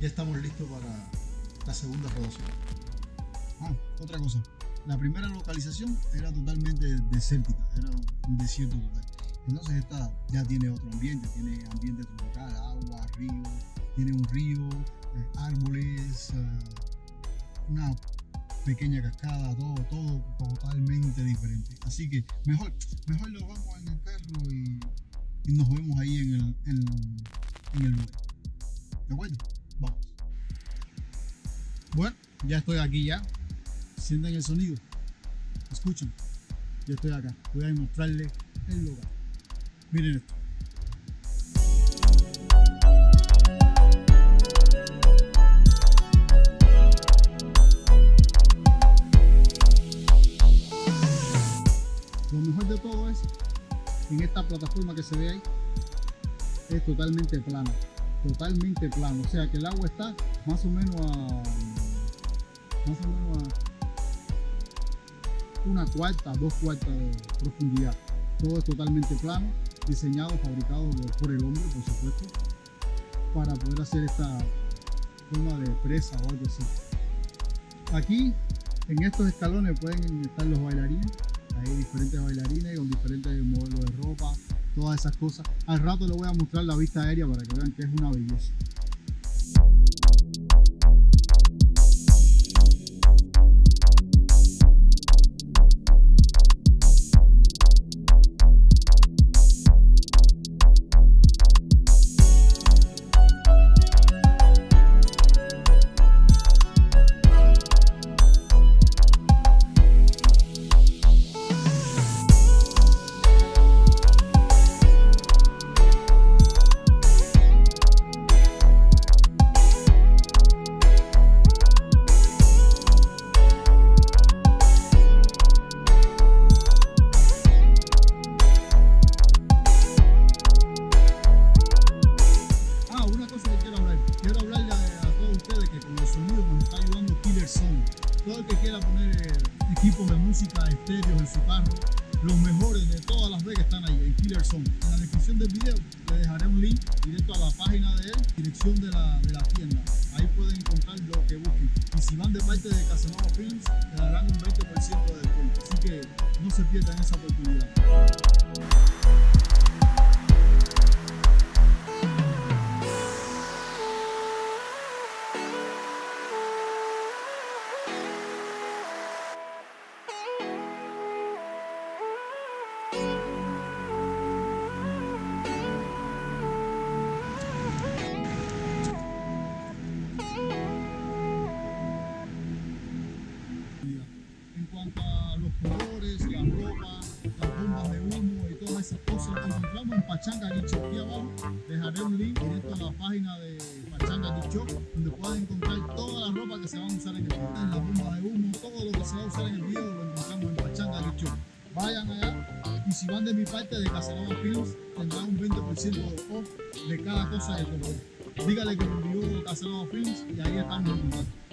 ya estamos listos para la segunda rodación. Ah, otra cosa. La primera localización era totalmente desértica, era un desierto total. Entonces esta ya tiene otro ambiente, tiene ambiente tropical, agua, río, tiene un río, eh, árboles, eh, una pequeña cascada, todo, todo totalmente diferente. Así que mejor, mejor lo vamos en el carro y, nos vemos ahí en el, en, lugar. ¿De acuerdo? Bueno, ya estoy aquí ya. Sienten el sonido. Escuchen. Ya estoy acá. Voy a mostrarles el lugar. Miren esto. Lo mejor de todo es, en esta plataforma que se ve ahí, es totalmente plano totalmente plano, o sea que el agua está más o menos a más o menos a una cuarta, dos cuartas de profundidad. Todo es totalmente plano, diseñado, fabricado por el hombre, por supuesto, para poder hacer esta forma de presa o algo así. Aquí, en estos escalones pueden estar los bailarines, hay diferentes bailarines con diferentes modelos de ropa, todas esas cosas. Al rato les voy a mostrar la vista aérea para que vean que es una belleza. Equipos de música estéreos en su carro, los mejores de todas las vegas están ahí, en Killer Song. En la descripción del video le dejaré un link directo a la página de él, dirección de la, de la tienda. Ahí pueden encontrar lo que busquen. Y si van de parte de Casanova Films, le darán un 20% de descuento. Así que no se pierdan esa oportunidad. Encontramos en Pachanga Guicho. Aquí abajo dejaré un link directo a la página de Pachanga Guicho, donde pueden encontrar toda la ropa que se va a usar en el video. La bomba de humo, todo lo que se va a usar en el video lo encontramos en Pachanga Guicho. Vayan allá y si van de mi parte de Casanova Films tendrán un 20% de off de cada cosa que compren. Dígale que me envió Casanova Films y ahí estamos en contacto.